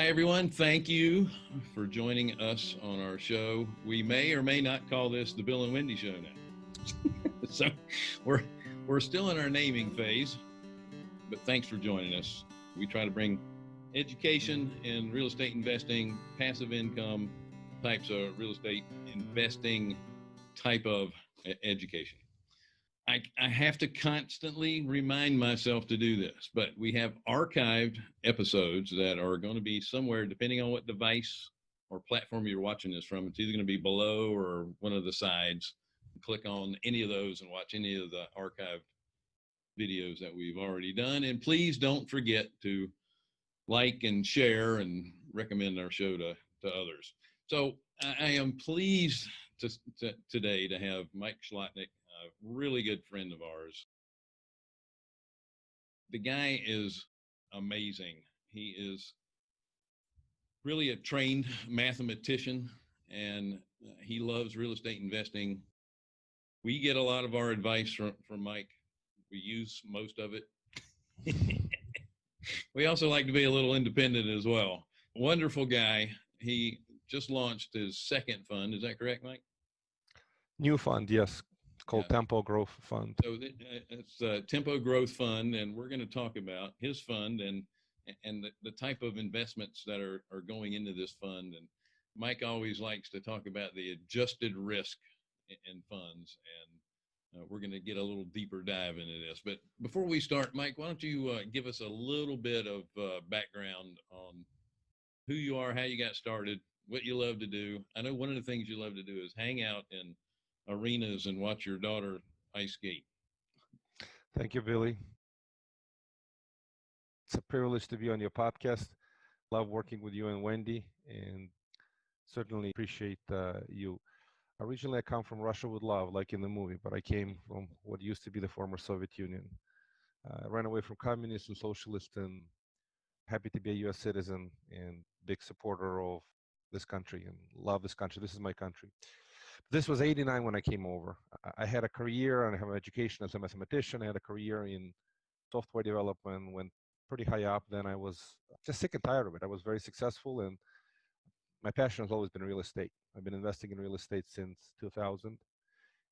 Hi, everyone. Thank you for joining us on our show. We may or may not call this the Bill and Wendy Show now. so we're we're still in our naming phase, but thanks for joining us. We try to bring education in real estate investing, passive income types of real estate investing type of education. I, I have to constantly remind myself to do this, but we have archived episodes that are going to be somewhere, depending on what device or platform you're watching this from. It's either going to be below or one of the sides. Click on any of those and watch any of the archived videos that we've already done. And please don't forget to like and share and recommend our show to, to others. So I am pleased to, to, today to have Mike Zlotnik a really good friend of ours. The guy is amazing. He is really a trained mathematician and uh, he loves real estate investing. We get a lot of our advice from, from Mike. We use most of it. we also like to be a little independent as well. Wonderful guy. He just launched his second fund. Is that correct, Mike? New fund, yes called yeah. Tempo Growth Fund. So uh, it's a Tempo Growth Fund, and we're going to talk about his fund and and the, the type of investments that are, are going into this fund. And Mike always likes to talk about the adjusted risk in funds, and uh, we're going to get a little deeper dive into this. But before we start, Mike, why don't you uh, give us a little bit of uh, background on who you are, how you got started, what you love to do. I know one of the things you love to do is hang out and arenas and watch your daughter ice skate. Thank you, Billy. It's a privilege to be on your podcast. Love working with you and Wendy, and certainly appreciate uh, you. Originally, I come from Russia with love, like in the movie, but I came from what used to be the former Soviet Union. Uh, I ran away from communism, socialist, and happy to be a U.S. citizen and big supporter of this country and love this country. This is my country. This was 89 when I came over. I had a career and I have an education as a mathematician. I had a career in software development, went pretty high up. Then I was just sick and tired of it. I was very successful and my passion has always been real estate. I've been investing in real estate since 2000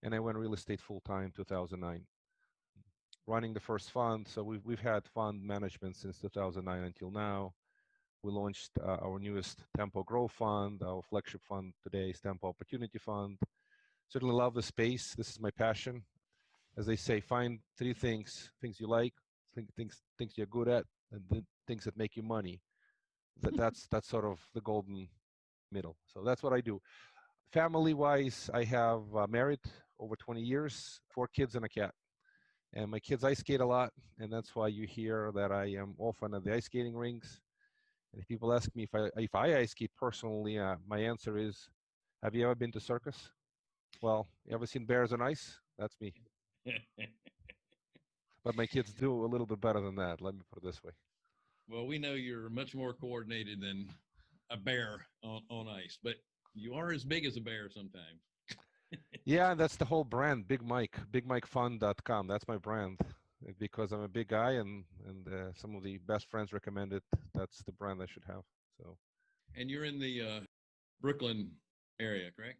and I went real estate full time 2009. Running the first fund, so we've, we've had fund management since 2009 until now. We launched uh, our newest Tempo Growth Fund. Our flagship fund today is Tempo Opportunity Fund. Certainly love the space. This is my passion. As they say, find three things: things you like, things things you're good at, and the things that make you money. That that's that's sort of the golden middle. So that's what I do. Family-wise, I have uh, married over 20 years, four kids and a cat. And my kids ice skate a lot, and that's why you hear that I am often at the ice skating rinks and if people ask me if I if I ice skate personally, uh, my answer is, have you ever been to circus? Well, you ever seen bears on ice? That's me. but my kids do a little bit better than that. Let me put it this way. Well, we know you're much more coordinated than a bear on, on ice, but you are as big as a bear sometimes. yeah, that's the whole brand, Big Mike, BigMikeFund.com. That's my brand because I'm a big guy and and uh, some of the best friends recommended that's the brand I should have. So. And you're in the uh, Brooklyn area, correct?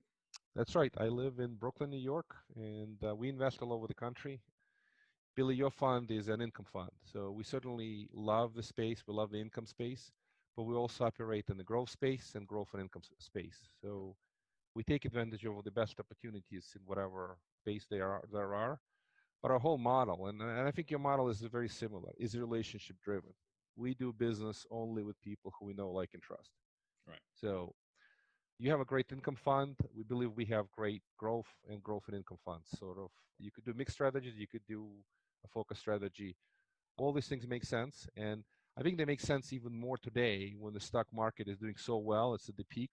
That's right. I live in Brooklyn, New York, and uh, we invest all over the country. Billy, your fund is an income fund, so we certainly love the space. We love the income space, but we also operate in the growth space and growth and income space. So we take advantage of the best opportunities in whatever space there are. There are but our whole model, and, and I think your model is very similar, is relationship driven. We do business only with people who we know, like, and trust. Right. So you have a great income fund. We believe we have great growth and growth and income funds. Sort of, you could do mixed strategies. You could do a focus strategy. All these things make sense, and I think they make sense even more today when the stock market is doing so well. It's at the peak.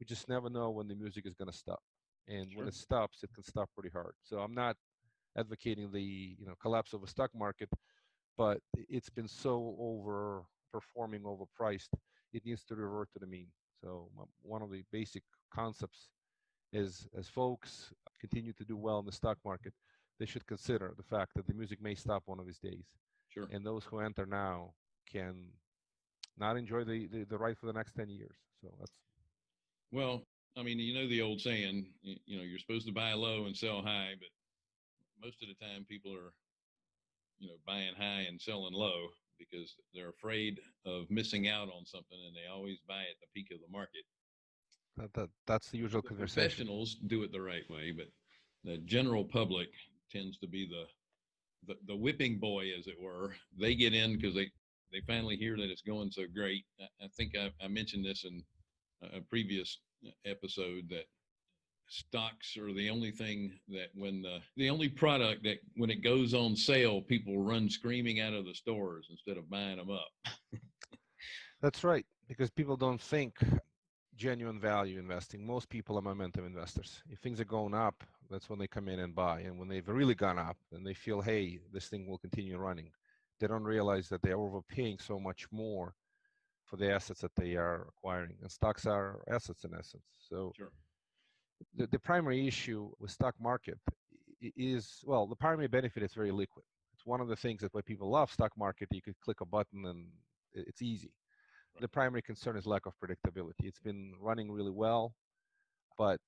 We just never know when the music is going to stop, and sure. when it stops, it can stop pretty hard. So I'm not advocating the you know collapse of a stock market, but it's been so overperforming, overpriced. It needs to revert to the mean. So one of the basic concepts is as folks continue to do well in the stock market, they should consider the fact that the music may stop one of these days. Sure. And those who enter now can not enjoy the, the, the ride for the next 10 years. So that's. Well, I mean, you know the old saying, you know, you're supposed to buy low and sell high, but most of the time people are, you know, buying high and selling low because they're afraid of missing out on something and they always buy at the peak of the market. That, that, that's the usual The conversation. professionals do it the right way, but the general public tends to be the, the, the whipping boy, as it were. They get in because they, they finally hear that it's going so great. I, I think I, I mentioned this in a previous episode that stocks are the only thing that when the the only product that when it goes on sale people run screaming out of the stores instead of buying them up That's right, because people don't think genuine value investing. Most people are momentum investors. If things are going up, that's when they come in and buy. And when they've really gone up, then they feel, hey, this thing will continue running. They don't realize that they're overpaying so much more for the assets that they are acquiring. And stocks are assets in essence. So sure the, the primary issue with stock market is, well, the primary benefit is very liquid. It's one of the things that why people love stock market. You could click a button and it's easy the primary concern is lack of predictability. It's been running really well, but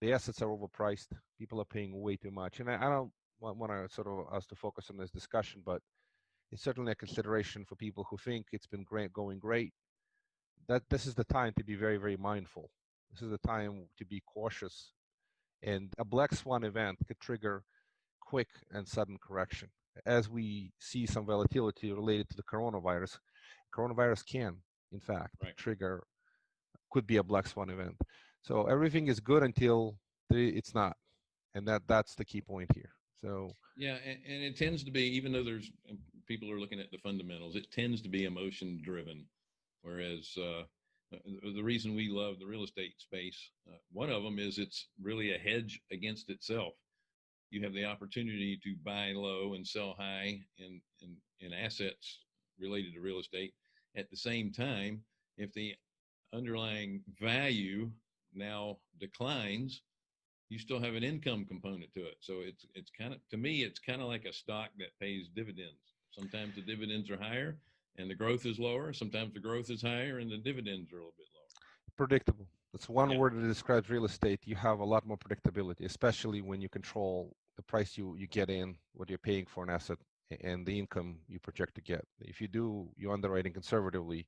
the assets are overpriced. People are paying way too much. And I, I don't want, want to sort of us to focus on this discussion, but it's certainly a consideration for people who think it's been great, going great. That this is the time to be very, very mindful. This is the time to be cautious. And a black swan event could trigger quick and sudden correction. As we see some volatility related to the coronavirus, coronavirus can in fact right. trigger could be a black swan event so everything is good until it's not and that that's the key point here so yeah and, and, it tends to be even though there's people are looking at the fundamentals it tends to be emotion driven whereas uh, the reason we love the real estate space uh, one of them is it's really a hedge against itself you have the opportunity to buy low and sell high in in, in assets related to real estate at the same time, if the underlying value now declines, you still have an income component to it. So it's it's kind of to me, it's kind of like a stock that pays dividends. Sometimes the dividends are higher and the growth is lower. Sometimes the growth is higher and the dividends are a little bit lower. Predictable. That's one Yeah. word that describes real estate. You have a lot more predictability, especially when you control the price you, you get in, what you're paying for an asset, and the income you project to get. If you do your underwriting conservatively,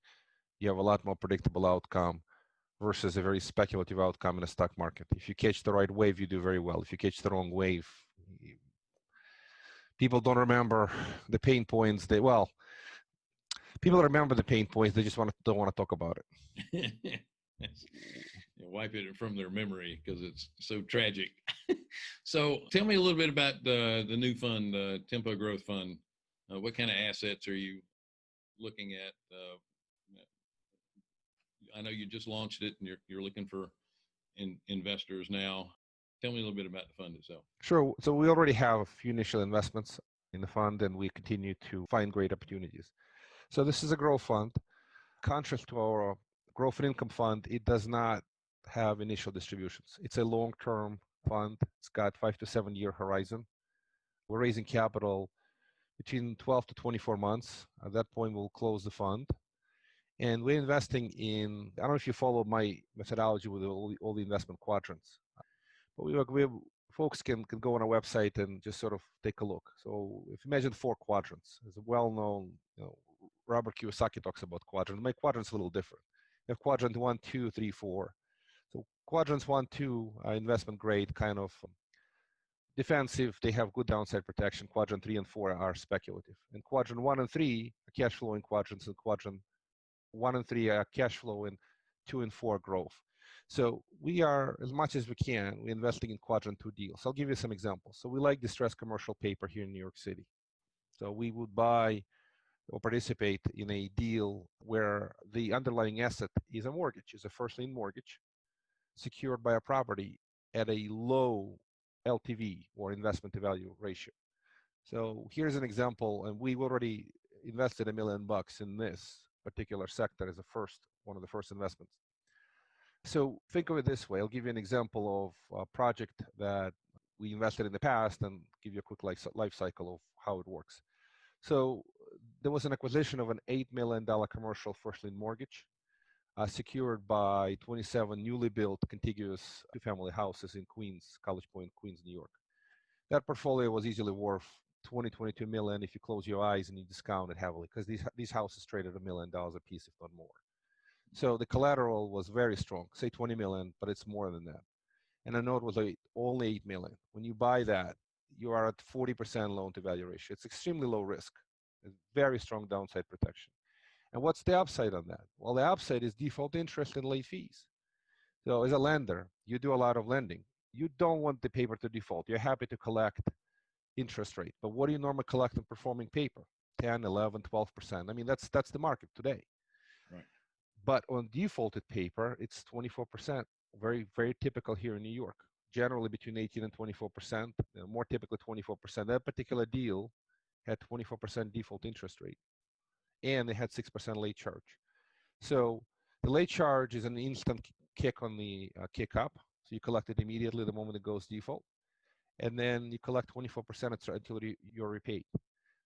you have a lot more predictable outcome versus a very speculative outcome in a stock market. If you catch the right wave, you do very well. If you catch the wrong wave, people don't remember the pain points. They well, people remember the pain points. They just want to, don't want to talk about it. wipe it from their memory because it's so tragic. so tell me a little bit about the the new fund, the Tempo Growth Fund. Uh, what kind of assets are you looking at? Uh, I know you just launched it and you're you're looking for in, investors now. Tell me a little bit about the fund itself. Sure. So we already have a few initial investments in the fund, and we continue to find great opportunities. So this is a growth fund. Contrast to our growth and income fund, it does not have initial distributions. It's a long-term fund. It's got five to seven year horizon. We're raising capital between 12 to 24 months. At that point, we'll close the fund. And we're investing in, I don't know if you follow my methodology with all the, all the investment quadrants, but we, we folks can, can go on our website and just sort of take a look. So if you imagine four quadrants, there's a well-known, you know, Robert Kiyosaki talks about quadrants. My quadrant's a little different. You have quadrant one, two, three, four. So quadrants one, two are investment grade, kind of um, defensive. They have good downside protection. Quadrant three and four are speculative. And quadrant one and three are cash flowing quadrants, and quadrant one and three are cash flow, and two and four growth. So we are, as much as we can, we're investing in quadrant two deals. I'll give you some examples. So we like distressed commercial paper here in New York City. So we would buy or participate in a deal where the underlying asset is a mortgage, is a first lien mortgage secured by a property at a low LTV or investment to value ratio. So here's an example, and we've already invested a million bucks in this particular sector as a first, one of the first investments. So think of it this way. I'll give you an example of a project that we invested in the past and give you a quick life, life cycle of how it works. So there was an acquisition of an $8 million commercial first lien mortgage uh, secured by 27 newly built contiguous two-family houses in Queens, College Point, Queens, New York. That portfolio was easily worth 20, 22 million if you close your eyes and you discount it heavily, because these these houses traded a million dollars a piece, if not more. So the collateral was very strong, say 20 million, but it's more than that. And know it was like only 8 million. When you buy that, you are at 40% loan to value ratio. It's extremely low risk. Very strong downside protection. And what's the upside on that? Well, the upside is default interest and late fees. So as a lender, you do a lot of lending. You don't want the paper to default. You're happy to collect interest rate. But what do you normally collect on performing paper? 10, 11, 12%. I mean, that's that's the market today. Right. But on defaulted paper, it's 24%. Very, very typical here in New York. Generally between 18 and 24%, more typically 24%. That particular deal had 24% default interest rate and they had 6% late charge. So the late charge is an instant kick on the uh, kick up. So you collect it immediately the moment it goes default. And then you collect 24% until you're repaid.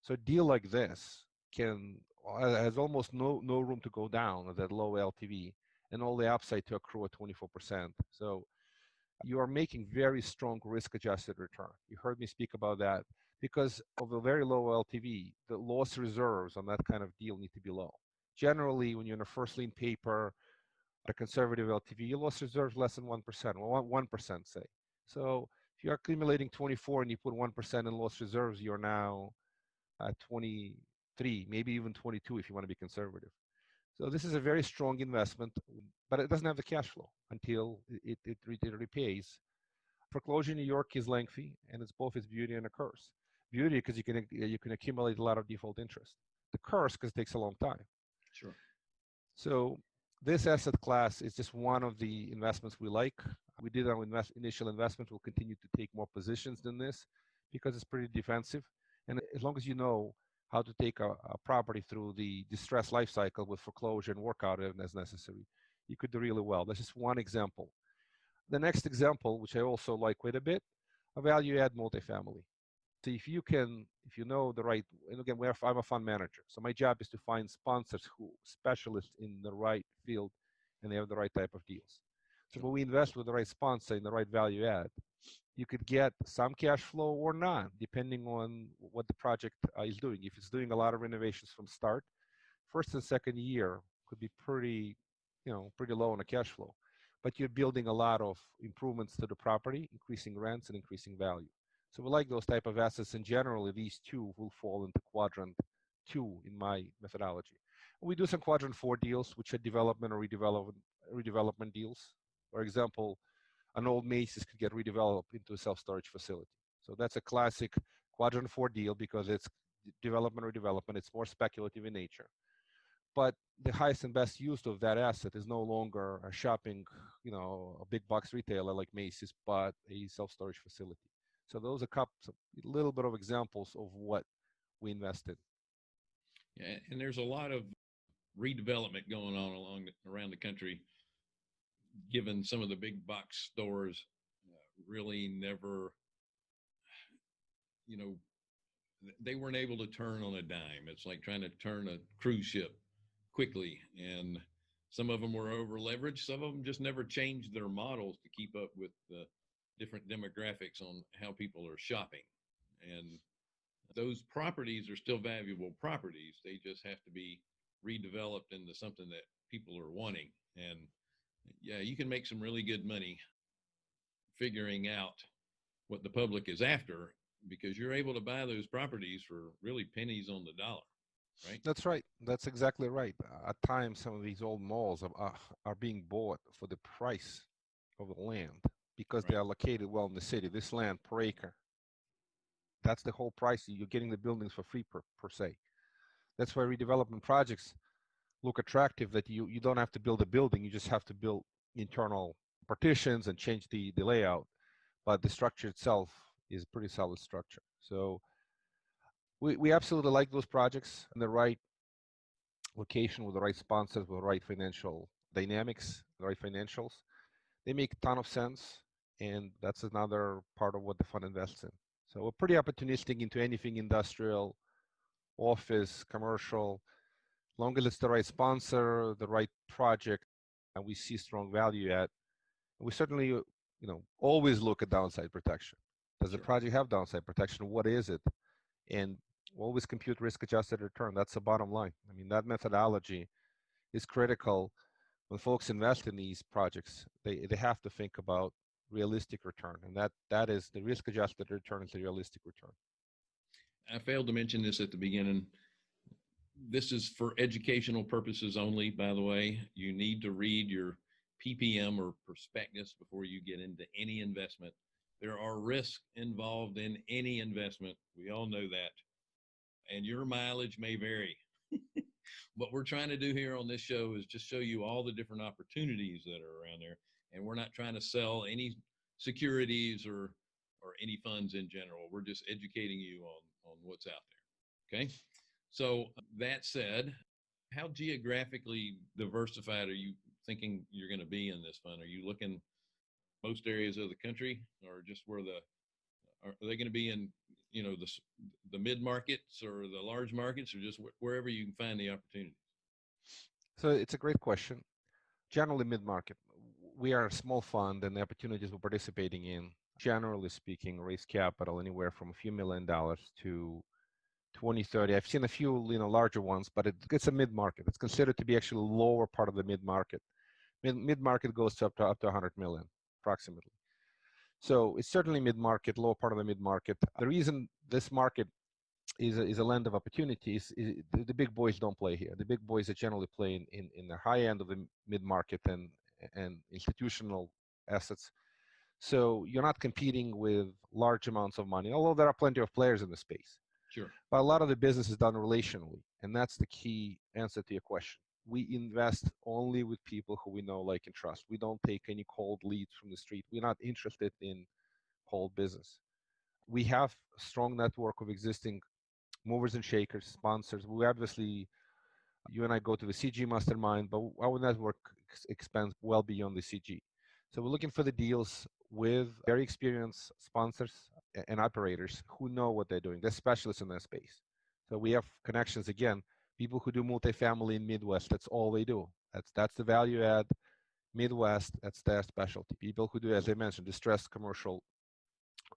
So a deal like this can has almost no, no room to go down at that low LTV and all the upside to accrue at 24%. So you are making very strong risk adjusted return. You heard me speak about that because of a very low LTV, the loss reserves on that kind of deal need to be low. Generally, when you're in a first lien paper, a conservative LTV, your loss reserves less than 1%, well, 1% say. So if you're accumulating 24 and you put 1% in loss reserves, you're now at 23, maybe even 22 if you want to be conservative. So this is a very strong investment, but it doesn't have the cash flow until it, it, it repays. Foreclosure in New York is lengthy, and it's both its beauty and a curse beauty because you can you can accumulate a lot of default interest. The curse because it takes a long time. Sure. So this asset class is just one of the investments we like. We did our invest, initial investment. We'll continue to take more positions than this because it's pretty defensive. And as long as you know how to take a, a property through the distress life cycle with foreclosure and work out it as necessary, you could do really well. That's just one example. The next example, which I also like quite a bit, a value add multifamily. So if you can, if you know the right, and again, I'm a fund manager, so my job is to find sponsors who specialists in the right field, and they have the right type of deals. So when we invest with the right sponsor in the right value add, you could get some cash flow or not, depending on what the project uh, is doing. If it's doing a lot of renovations from start, first and second year could be pretty, you know, pretty low on the cash flow. But you're building a lot of improvements to the property, increasing rents and increasing value. So we like those type of assets, and generally these two will fall into quadrant two in my methodology. We do some quadrant four deals, which are development or redevelopment, redevelopment deals. For example, an old Macy's could get redeveloped into a self-storage facility. So that's a classic quadrant four deal because it's development or development. It's more speculative in nature. But the highest and best use of that asset is no longer a shopping, you know, a big box retailer like Macy's, but a self-storage facility. So those are a couple, a little bit of examples of what we invested. Yeah, and there's a lot of redevelopment going on along around the country, given some of the big box stores uh, really never, you know, they weren't able to turn on a dime. It's like trying to turn a cruise ship quickly, and some of them were over leveraged. Some of them just never changed their models to keep up with the different demographics on how people are shopping. And those properties are still valuable properties. They just have to be redeveloped into something that people are wanting. And yeah, you can make some really good money figuring out what the public is after because you're able to buy those properties for really pennies on the dollar. Right? That's right. That's exactly right. At times, some of these old malls are, uh, are being bought for the price of the land because right. they are located well in the city. This land per acre, that's the whole price. You're getting the buildings for free per, per se. That's why redevelopment projects look attractive that you, you don't have to build a building. You just have to build internal partitions and change the, the layout. But the structure itself is a pretty solid structure. So we, we absolutely like those projects in the right location with the right sponsors, with the right financial dynamics, the right financials they make a ton of sense and that's another part of what the fund invests in so we're pretty opportunistic into anything industrial office, commercial, long as it's the right sponsor, the right project, and we see strong value at, we certainly, you know, always look at downside protection. Does sure. the project have downside protection? What is it? And always compute risk-adjusted return. That's the bottom line. I mean, that methodology is critical when folks invest in these projects. They they have to think about realistic return, and that that is the risk-adjusted return is a realistic return. I failed to mention this at the beginning. This is for educational purposes only, by the way. You need to read your PPM or prospectus before you get into any investment. There are risks involved in any investment. We all know that. And your mileage may vary. what we're trying to do here on this show is just show you all the different opportunities that are around there. And we're not trying to sell any securities or or any funds in general. We're just educating you on on what's out there. Okay. So that said, how geographically diversified are you thinking you're going to be in this fund? Are you looking most areas of the country, or just where the are they going to be in you know the the mid markets or the large markets, or just wh- wherever you can find the opportunities? So it's a great question. Generally, mid market. We are a small fund, and the opportunities we're participating in, generally speaking, raise capital anywhere from a few million dollars to 20, 30. I've seen a few, you know, larger ones, but it, it's a mid-market. It's considered to be actually lower part of the mid-market. Mid, market goes to up to up to 100 million, approximately. So it's certainly mid-market, lower part of the mid-market. The reason this market is a, is a land of opportunities is the, the, big boys don't play here. The big boys are generally playing in, in the high end of the mid-market and and institutional assets. So you're not competing with large amounts of money, although there are plenty of players in the space. Sure. But a lot of the business is done relationally, and that's the key answer to your question. We invest only with people who we know, like, and trust. We don't take any cold leads from the street. We're not interested in cold business. We have a strong network of existing movers and shakers, sponsors. We obviously, you and I go to the CG mastermind, but our network expands well beyond the CG. So we're looking for the deals with very experienced sponsors and operators who know what they're doing. They're specialists in their space. So we have connections again, people who do multifamily in Midwest. That's all they do. That's that's the value add. Midwest, that's their specialty. People who do, as I mentioned, distressed commercial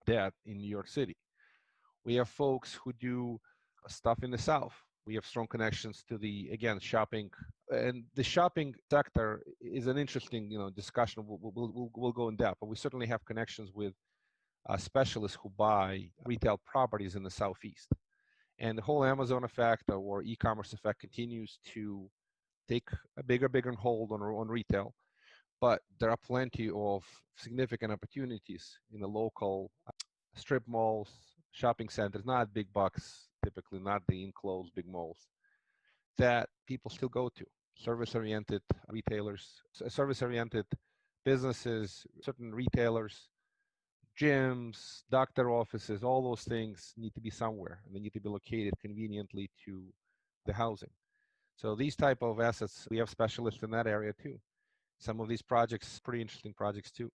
debt in New York City. We have folks who do stuff in the South. We have strong connections to the again shopping, and the shopping sector is an interesting you know discussion. We'll we'll, we'll, go in depth, but we certainly have connections with uh, specialists who buy retail properties in the southeast. And the whole Amazon effect or e-commerce effect continues to take a bigger, bigger hold on, on retail. But there are plenty of significant opportunities in the local uh, strip malls, shopping centers, not big box, typically not the enclosed big malls, that people still go to. Service-oriented retailers, uh, service-oriented businesses, certain retailers gyms, doctor offices, all those things need to be somewhere and they need to be located conveniently to the housing. So these type of assets, we have specialists in that area too. Some of these projects, pretty interesting projects too.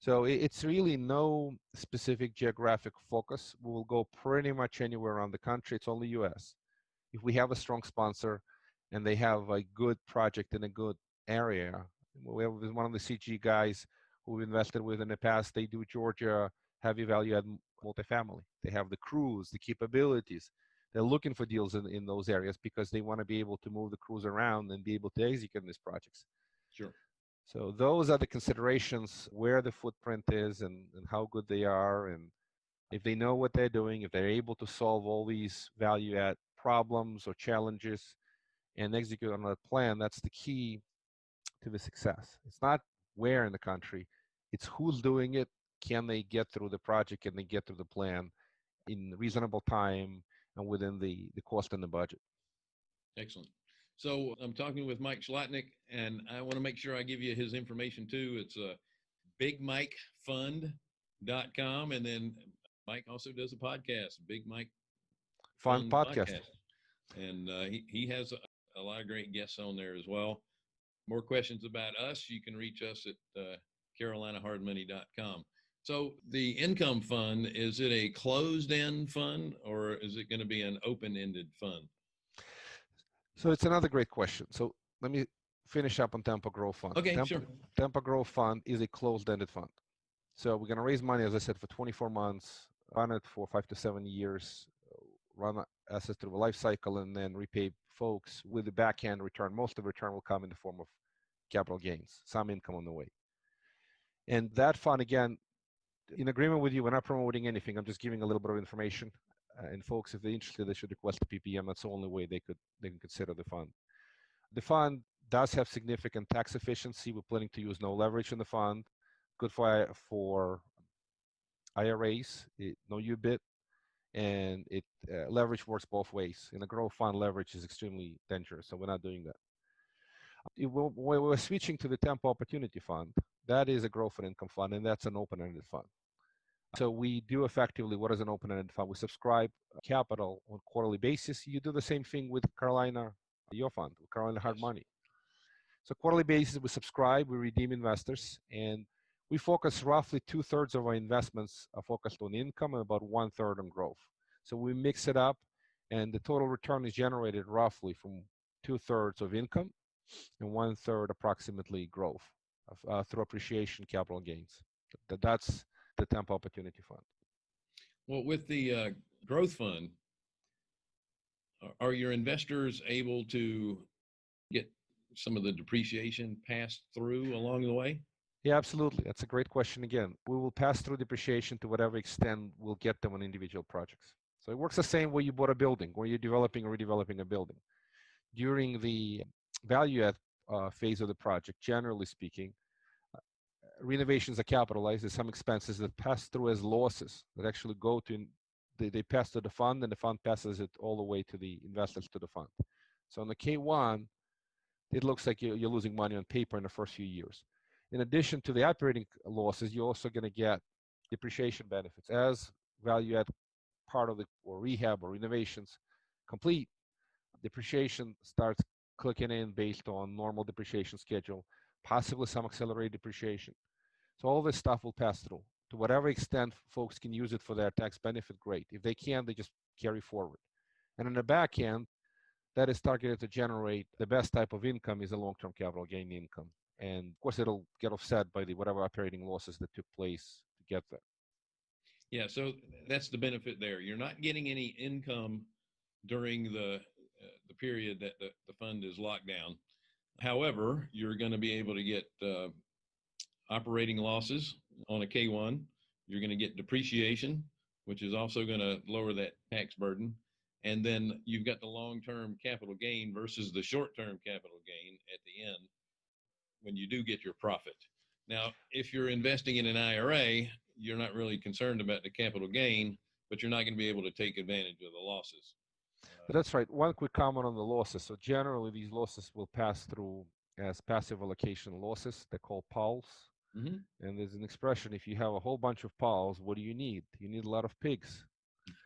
So it's really no specific geographic focus. We will go pretty much anywhere around the country. It's only US. If we have a strong sponsor and they have a good project in a good area, we have one of the CG guys who we've invested with in the past, they do Georgia heavy value add multifamily. They have the crews, the capabilities. They're looking for deals in, in those areas because they want to be able to move the crews around and be able to execute these projects. Sure. So those are the considerations where the footprint is and, and how good they are and if they know what they're doing, if they're able to solve all these value add problems or challenges and execute on that plan, that's the key to the success. It's not where in the country. It's who's doing it. Can they get through the project? Can they get through the plan in reasonable time and within the, the cost and the budget? Excellent. So I'm talking with Mike Zlotnik, and I want to make sure I give you his information too. It's uh, bigmikefund.com. And then Mike also does a podcast, Big Mike Fun, podcast. podcast. And uh, he, he has a, a lot of great guests on there as well more questions about us, you can reach us at uh, carolinahardmoney.com. So the income fund, is it a closed-end fund or is it going to be an open-ended fund? So it's another great question. So let me finish up on Tempo Growth Fund. Okay, Tempo, sure. Tempo Growth Fund is a closed-ended fund. So we're going to raise money, as I said, for 24 months, run it for five to seven years, run assets through the life cycle, and then repay folks with the back end return. Most of the return will come in the form of capital gains, some income on the way. And that fund, again, in agreement with you, we're not promoting anything. I'm just giving a little bit of information. Uh, and folks, if they're interested, they should request a PPM. That's the only way they could they can consider the fund. The fund does have significant tax efficiency. We're planning to use no leverage in the fund. Good for for IRAs, it, no UBIT, and it uh, leverage works both ways. In a growth fund, leverage is extremely dangerous, so we're not doing that. It, when we're switching to the Tempo Opportunity Fund, that is a growth and income fund, and that's an open-ended fund. So we do effectively what is an open-ended fund. We subscribe capital on quarterly basis. You do the same thing with Carolina, your fund, Carolina Hard Money. So quarterly basis, we subscribe, we redeem investors, and we focus roughly two thirds of our investments are focused on income and about one third on growth. So we mix it up, and the total return is generated roughly from two thirds of income and one third approximately growth uh, through appreciation capital gains. That's the Tempo Opportunity Fund. Well, with the uh, growth fund, are your investors able to get some of the depreciation passed through along the way? Yeah, absolutely. That's a great question again. We will pass through depreciation to whatever extent we'll get them on individual projects. So it works the same way you bought a building, where you're developing or redeveloping a building. During the value add uh, phase of the project, generally speaking, uh, renovations are capitalized. There's some expenses that pass through as losses that actually go to, they, they pass to the fund and the fund passes it all the way to the investors to the fund. So on the K1, it looks like you're, you're losing money on paper in the first few years. In addition to the operating losses, you're also going to get depreciation benefits as value add part of the or rehab or renovations complete. Depreciation starts clicking in based on normal depreciation schedule, possibly some accelerated depreciation. So all this stuff will pass through. To whatever extent folks can use it for their tax benefit, great. If they can, they just carry forward. And on the back end, that is targeted to generate the best type of income is a long-term capital gain income. And of course, it'll get offset by the whatever operating losses that took place to get there. Yeah, so that's the benefit there. You're not getting any income during the uh, the period that the, the fund is locked down. However, you're going to be able to get uh, operating losses on a K1. You're going to get depreciation, which is also going to lower that tax burden. And then you've got the long-term capital gain versus the short-term capital gain at the end when you do get your profit. Now, if you're investing in an IRA, you're not really concerned about the capital gain, but you're not going to be able to take advantage of the losses. That's right. One quick comment on the losses. So generally, these losses will pass through as passive allocation losses. They're called PALs. Mm-hmm. And there's an expression: if you have a whole bunch of PALs, what do you need? You need a lot of pigs.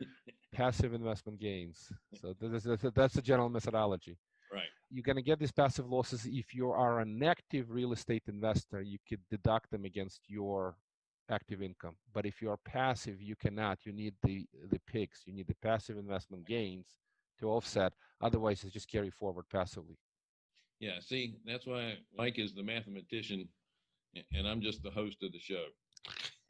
passive investment gains. So that's, that's the general methodology. Right. You're going to get these passive losses if you are an active real estate investor. You could deduct them against your active income. But if you are passive, you cannot. You need the the pigs. You need the passive investment gains to offset. Otherwise, it's just carry forward passively. Yeah, see, that's why Mike is the mathematician and I'm just the host of the show.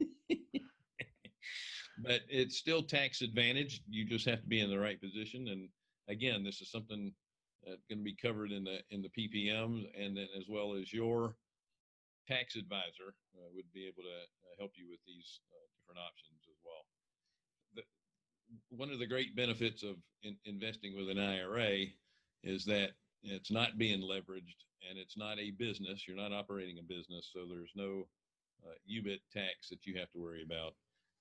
but it's still tax advantage. You just have to be in the right position. And again, this is something going to be covered in the in the PPM, and then as well as your tax advisor uh, would be able to uh, help you with these uh, different options as well one of the great benefits of in, investing with an IRA is that it's not being leveraged and it's not a business. You're not operating a business, so there's no uh, UBIT tax that you have to worry about.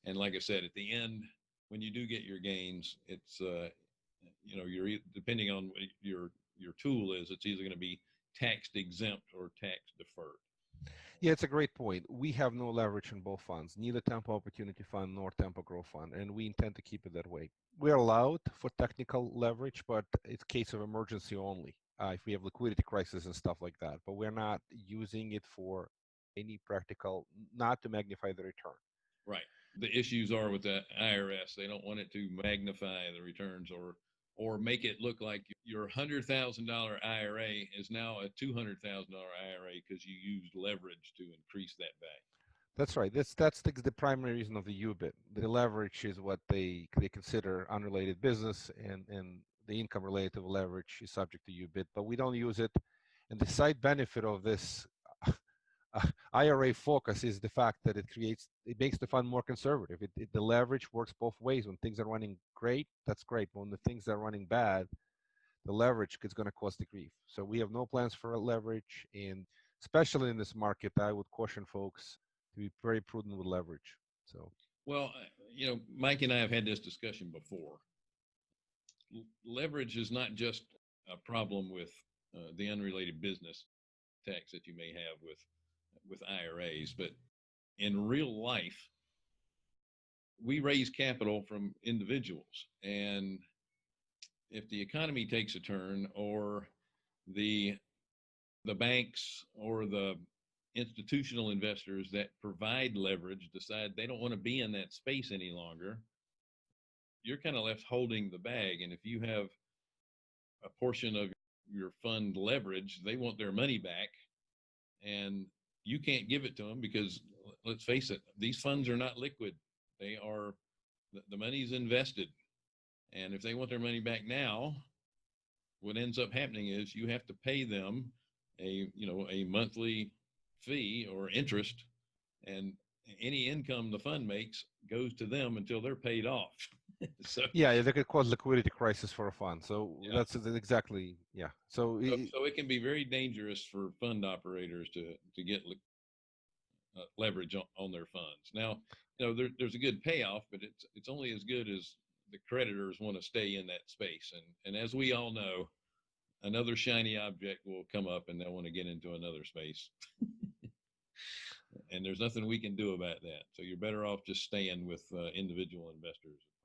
And like I said, at the end, when you do get your gains, it's uh, you know you're depending on what your your tool is, it's either going to be tax exempt or tax deferred. Yeah, it's a great point. We have no leverage in both funds, neither Tempo Opportunity Fund nor Tempo Growth Fund, and we intend to keep it that way. We're allowed for technical leverage, but it's case of emergency only. Uh, if we have liquidity crisis and stuff like that, but we're not using it for any practical, not to magnify the return. Right. The issues are with the IRS. They don't want it to magnify the returns or or make it look like your hundred thousand dollar IRA is now a two hundred thousand dollar IRA because you used leverage to increase that value. That's right. That's that's the, the primary reason of the UBIT. The leverage is what they they consider unrelated business, and and the income related to leverage is subject to UBIT, but we don't use it. And the side benefit of this IRA focus is the fact that it creates it makes the fund more conservative. It, it, the leverage works both ways. When things are running great, that's great. But when the things are running bad, the leverage is going to cause the grief. So we have no plans for leverage, and especially in this market, I would caution folks to be very prudent with leverage. So, well, uh, you know, Mike and I have had this discussion before. Leverage is not just a problem with uh, the unrelated business tax that you may have with with IRAs, but in real life, we raise capital from individuals, and if the economy takes a turn, or the the banks or the institutional investors that provide leverage decide they don't want to be in that space any longer, you're kind of left holding the bag. And if you have a portion of your fund leverage, they want their money back. And you can't give it to them because let's face it, these funds are not liquid. They are, the money's invested. And if they want their money back now, what ends up happening is you have to pay them a, you know, a monthly fee or interest, and any income the fund makes goes to them until they're paid off. so yeah, they could cause liquidity crisis for a fund. So yeah. that's exactly yeah. So, so, so it can be very dangerous for fund operators to to get uh, leverage on, on, their funds. Now, you know, there, there's a good payoff, but it's it's only as good as the creditors want to stay in that space. And and as we all know, another shiny object will come up and they'll want to get into another space. and there's nothing we can do about that. So you're better off just staying with uh, individual investors if possible. Right?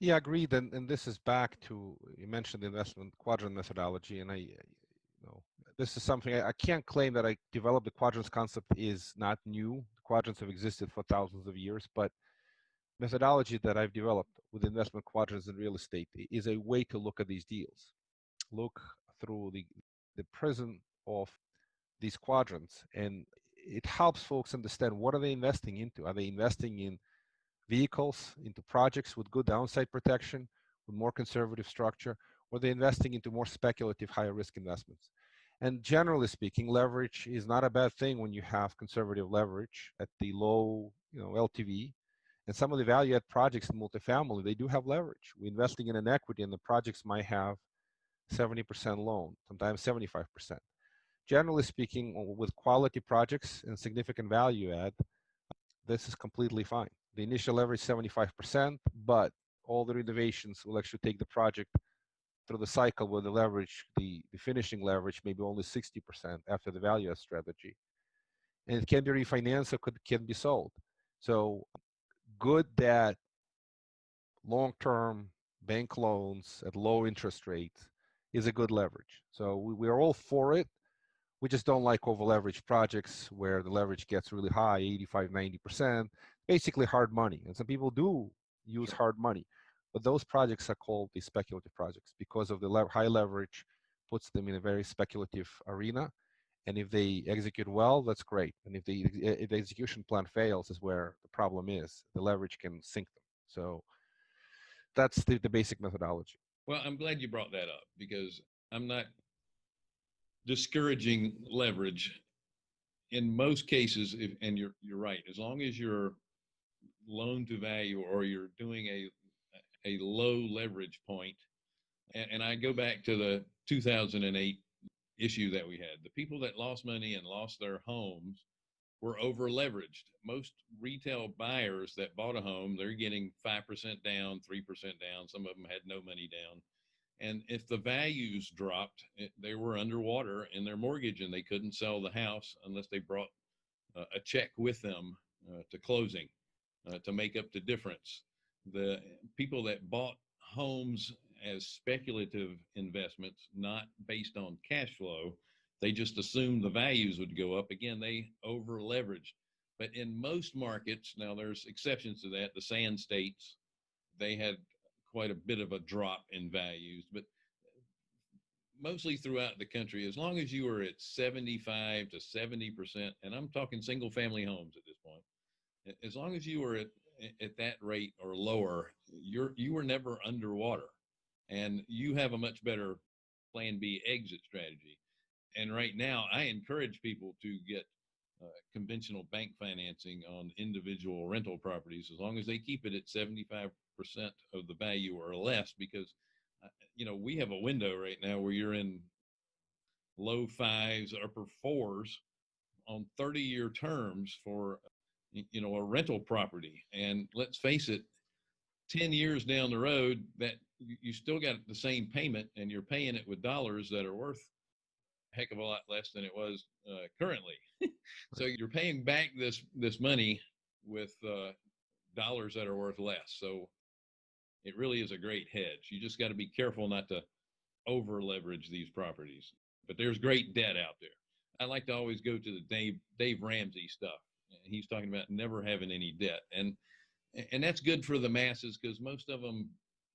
Yeah, agreed. And, and this is back to, you mentioned the investment quadrant methodology. And I, you know, this is something I, I can't claim that I developed the quadrants concept is not new. Quadrants have existed for thousands of years, but methodology that I've developed with investment quadrants in real estate is a way to look at these deals look through the, the prism of these quadrants and it helps folks understand what are they investing into. Are they investing in vehicles, into projects with good downside protection, with more conservative structure, or they're they investing into more speculative, higher risk investments? And generally speaking, leverage is not a bad thing when you have conservative leverage at the low you know, LTV. And some of the value add projects in multifamily, they do have leverage. We're investing in an equity and the projects might have 70% loan, sometimes 75%. Generally speaking, with quality projects and significant value add, this is completely fine. The initial leverage 75%, but all the renovations will actually take the project through the cycle where the leverage, the, the finishing leverage, maybe only 60% after the value strategy. And it can be refinanced or could, can be sold. So good that long-term bank loans at low interest rates is a good leverage. So we, we are all for it. We just don't like over leveraged projects where the leverage gets really high, 85, 90%, basically hard money. And some people do use hard money, but those projects are called the speculative projects because of the le high leverage puts them in a very speculative arena. And if they execute well, that's great. And if the, if the execution plan fails is where the problem is. The leverage can sink them. So that's the, the basic methodology. Well, I'm glad you brought that up because I'm not discouraging leverage in most cases. If, and you're you're right. As long as you're loan to value or you're doing a a low leverage point, and, and I go back to the 2008 issue that we had. The people that lost money and lost their homes were over leveraged. Most retail buyers that bought a home, they're getting 5% down, 3% down. Some of them had no money down. And if the values dropped, eh, they were underwater in their mortgage and they couldn't sell the house unless they brought uh, a check with them uh, to closing uh, to make up the difference. The people that bought homes as speculative investments, not based on cash flow, they just assumed the values would go up. Again, they over leveraged. But in most markets, now there's exceptions to that. The sand states, they had quite a bit of a drop in values, but mostly throughout the country, as long as you were at 75 to 70%, and I'm talking single family homes at this point, as long as you were at, at that rate or lower, you're, you were never underwater and you have a much better plan B exit strategy. And right now I encourage people to get uh, conventional bank financing on individual rental properties as long as they keep it at 75% of the value or less because uh, you know we have a window right now where you're in low fives upper fours on 30 year terms for you know a rental property. And let's face it 10 years down the road that you still got the same payment and you're paying it with dollars that are worth a heck of a lot less than it was uh, currently. So you're paying back this this money with uh, dollars that are worth less. So it really is a great hedge. You just got to be careful not to over leverage these properties. But there's great debt out there. I like to always go to the dave dave ramsey stuff he's talking about never having any debt. And and that's good for the masses because most of them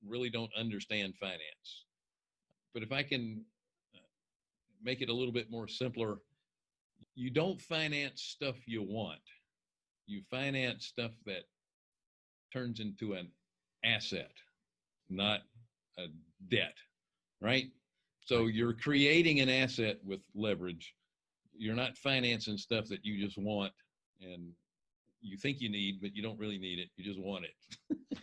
really don't understand finance. But if i can uh, make it a little bit more simpler you don't finance stuff you want. You finance stuff that turns into an asset not a debt right? So you're creating an asset with leverage. You're not financing stuff that you just want and you think you need, but you don't really need it. You just want it.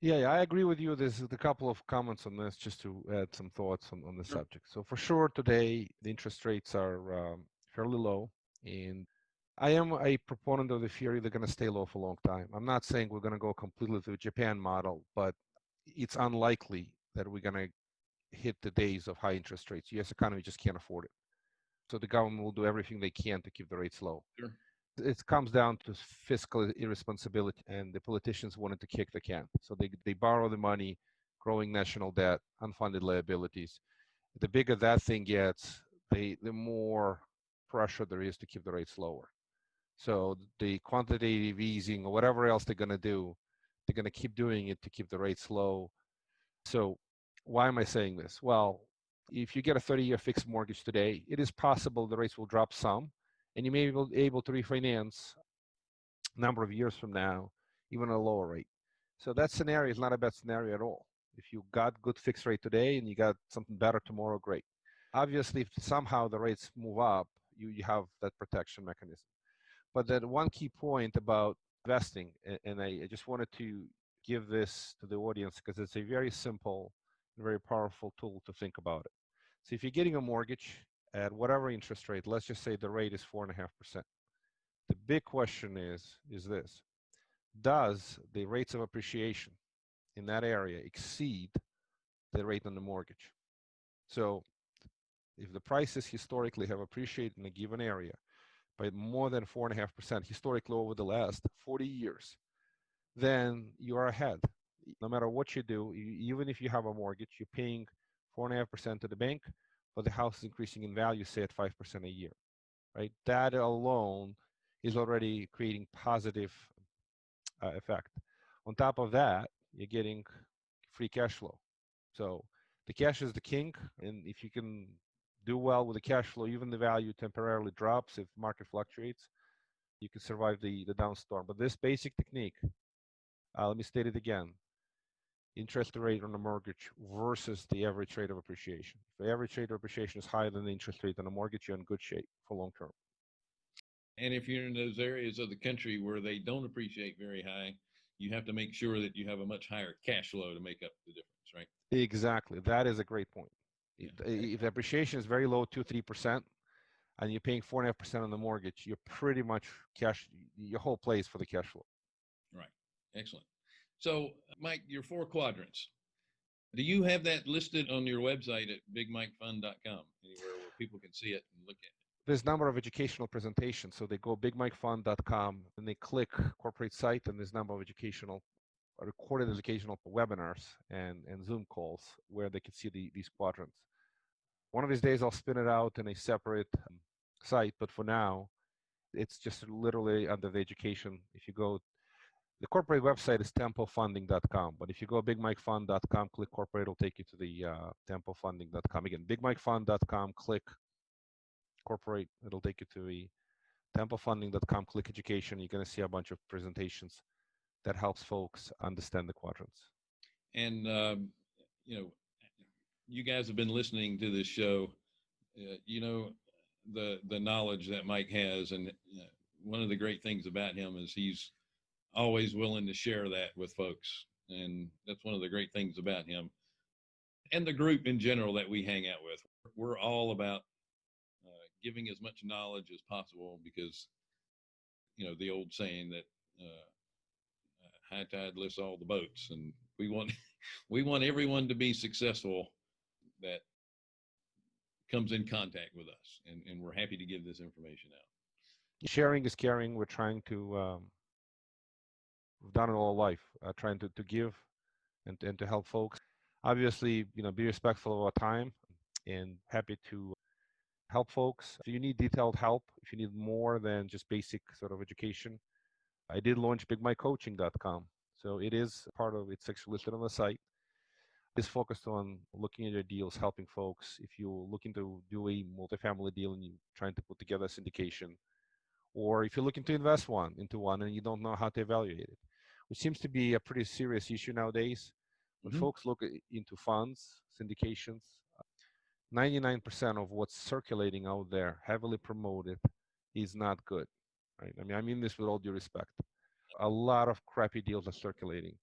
yeah, yeah, I agree with you. There's a couple of comments on this just to add some thoughts on, on the sure. subject. So for sure, today the interest rates are um, fairly low, and I am a proponent of the theory they're going to stay low for a long time. I'm not saying we're going to go completely to the Japan model, but it's unlikely that we're going to hit the days of high interest rates. U.S. economy just can't afford it. So the government will do everything they can to keep the rates low. Sure it comes down to fiscal irresponsibility and the politicians wanted to kick the can. So they, they borrow the money growing national debt unfunded liabilities. The bigger that thing gets the the more pressure there is to keep the rates lower. So the quantitative easing or whatever else they're going to do they're going to keep doing it to keep the rates low. So why am i saying this? Well if you get a 30 year fixed mortgage today it is possible the rates will drop some and you may be able to refinance a number of years from now, even at a lower rate. So that scenario is not a bad scenario at all. If you got good fixed rate today and you got something better tomorrow, great. Obviously, if somehow the rates move up, you, you have that protection mechanism. But that one key point about investing, and I, just wanted to give this to the audience because it's a very simple and very powerful tool to think about it. So if you're getting a mortgage at whatever interest rate, let's just say the rate is four and a half percent. The big question is, is this, does the rates of appreciation in that area exceed the rate on the mortgage? So if the prices historically have appreciated in a given area by more than four and a half percent historically over the last 40 years, then you are ahead. No matter what you do, even if you have a mortgage, you're paying four and a half percent to the bank, but the house is increasing in value, say at 5% a year, right? That alone is already creating positive uh, effect. On top of that, you're getting free cash flow. So the cash is the king, and if you can do well with the cash flow, even the value temporarily drops if market fluctuates, you can survive the, the downstorm. But this basic technique, uh, let me state it again interest rate on a mortgage versus the average rate of appreciation. If the average rate of appreciation is higher than the interest rate on a mortgage, you're in good shape for long term. And if you're in those areas of the country where they don't appreciate very high, you have to make sure that you have a much higher cash flow to make up the difference, right? Exactly. That is a great point. Yeah. If the appreciation is very low, two, three percent, and you're paying four and a half percent on the mortgage, you're pretty much cash your whole place for the cash flow. Right. Excellent. So, Mike, your four quadrants. Do you have that listed on your website at bigmikefund.com, anywhere where people can see it and look at it? There's a number of educational presentations. So they go bigmikefund.com and they click corporate site, and there's a number of educational, recorded educational webinars and, and Zoom calls where they can see the, these quadrants. One of these days, I'll spin it out in a separate um, site, but for now, It's just literally under the education. If you go, the corporate website is tempofunding.com. But if you go bigmikefund.com, click corporate, it'll take you to the uh, tempofunding.com. Again, bigmikefund.com, click corporate, it'll take you to the tempofunding.com, click education. You're going to see a bunch of presentations that helps folks understand the quadrants. And, um, you know, you guys have been listening to this show. Uh, you know, the, the knowledge that Mike has. And uh, one of the great things about him is he's always willing to share that with folks. And that's one of the great things about him and the group in general that we hang out with. We're all about uh, giving as much knowledge as possible because, you know, the old saying that uh, high tide lifts all the boats and we want we want everyone to be successful that comes in contact with us and, and we're happy to give this information out sharing is caring we're trying to um, we've done all life uh, trying to, to give and, and to help folks obviously you know be respectful of our time and happy to help folks if you need detailed help if you need more than just basic sort of education I did launch bigmikecoaching.com. So it is part of it's actually listed on the site. It's focused on looking at your deals, helping folks. If you're looking to do a multifamily deal and you're trying to put together a syndication, or if you're looking to invest one into one and you don't know how to evaluate it, which seems to be a pretty serious issue nowadays. When mm-hmm. folks look into funds, syndications, 99% of what's circulating out there, heavily promoted, is not good right? I mean, I mean this with all due respect. A lot of crappy deals are circulating.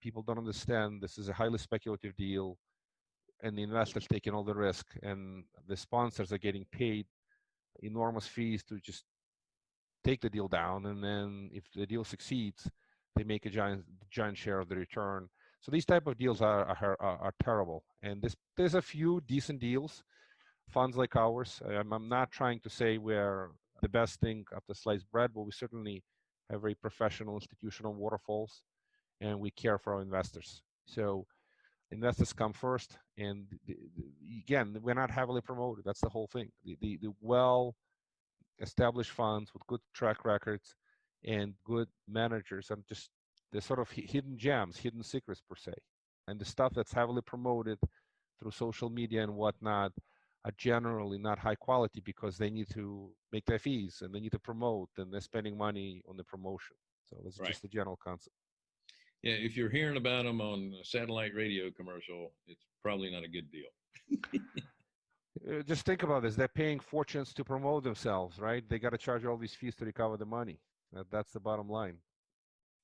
People don't understand this is a highly speculative deal, and the investors taking all the risk, and the sponsors are getting paid enormous fees to just take the deal down, and then if the deal succeeds, they make a giant giant share of the return. So these type of deals are are, are, terrible, and this, there's a few decent deals, funds like ours. I'm, I'm not trying to say we're the best thing after sliced bread, but we certainly have very professional institutional waterfalls and we care for our investors. So investors come first. And the, the, again, we're not heavily promoted. That's the whole thing. The, the, the well established funds with good track records and good managers and just the sort of hidden gems, hidden secrets per se. And the stuff that's heavily promoted through social media and whatnot are generally not high quality because they need to make their fees and they need to promote and they're spending money on the promotion. So that's right. just the general concept. Yeah, if you're hearing about them on a satellite radio commercial, it's probably not a good deal. Uh, just think about this: they're paying fortunes to promote themselves, right? They got to charge all these fees to recover the money. That, that's the bottom line.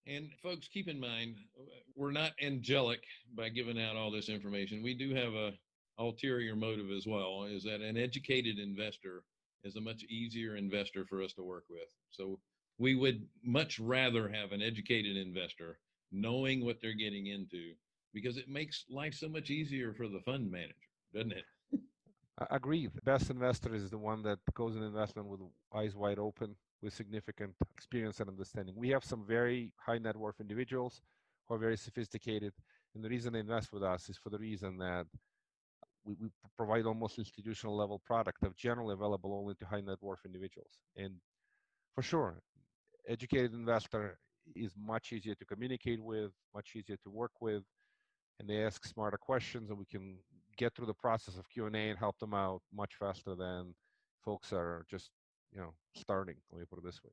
And folks, keep in mind, uh, we're not angelic by giving out all this information. We do have a ulterior motive as well is that an educated investor is a much easier investor for us to work with. So we would much rather have an educated investor knowing what they're getting into because it makes life so much easier for the fund manager, doesn't it? I agree. The best investor is the one that goes in investment with eyes wide open, with significant experience and understanding. We have some very high net worth individuals who are very sophisticated. And the reason they invest with us is for the reason that we, we provide almost institutional level product that generally available only to high net worth individuals. And for sure, educated investor is much easier to communicate with, much easier to work with, and they ask smarter questions, and we can get through the process of Q and A and help them out much faster than folks are just you know starting. Let me put it this way.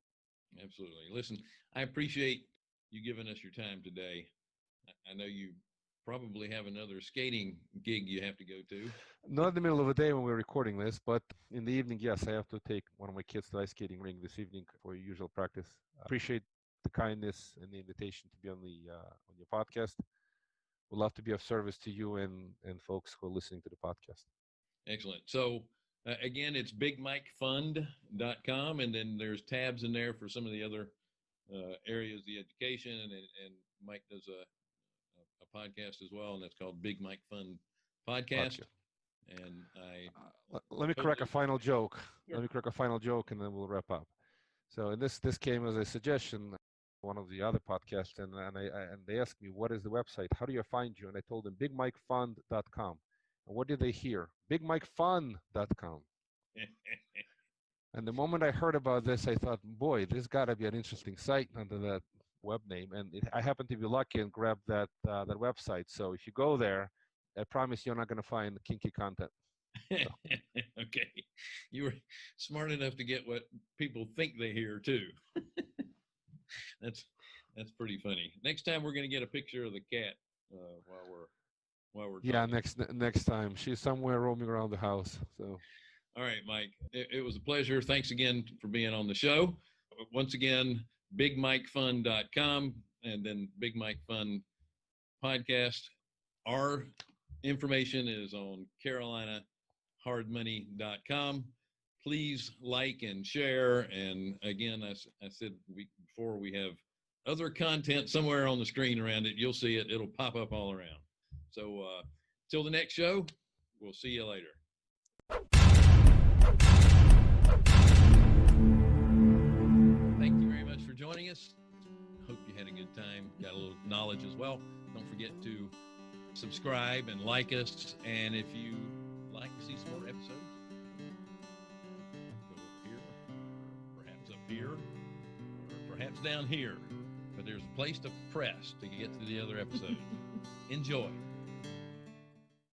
Absolutely. Listen, I appreciate you giving us your time today. I know you probably have another skating gig you have to go to. Not in the middle of the day when we're recording this, but in the evening, yes, I have to take one of my kids to the ice skating ring this evening for usual practice. I appreciate the kindness and the invitation to be on the uh, on your podcast. Would love to be of service to you and and folks who are listening to the podcast. Excellent. So uh, again, it's bigmikefund.com, and then there's tabs in there for some of the other uh, areas, the education, and, and Mike does a a podcast as well, and that's called Big Mike Fund Podcast. And I uh, let me correct a final joke. Sure. Let me correct a final joke, and then we'll wrap up. So, and this this came as a suggestion one of the other podcasts and, and I, I, and they asked me what is the website how do you find you and i told them bigmikefund.com and what did they hear bigmikefun.com And the moment I heard about this, I thought, boy, this got to be an interesting site under that web name. And it, I happened to be lucky and grabbed that uh, that website. So if you go there, I promise you're not going to find kinky content. okay, you were smart enough to get what people think they hear too. that's that's pretty funny. Next time we're going to get a picture of the cat uh, while we're while we're Yeah, talking. next next time she's somewhere roaming around the house. So All right, Mike. It, it was a pleasure. Thanks again for being on the show. Once again, bigmikefun.com and then Big Mike Fun podcast. Our information is on carolinahardmoney.com. Please like and share. And again, i said we, before we have other content somewhere on the screen around it. You'll see it. It'll pop up all around. So uh, till the next show, we'll see you later. Thank you very much for joining us. Hope you had a good time, got a little knowledge as well. Don't forget to subscribe and like us. And if you like to see some more episodes, go up here, perhaps up here, or perhaps down here. But there's a place to press to get to the other episode. Enjoy.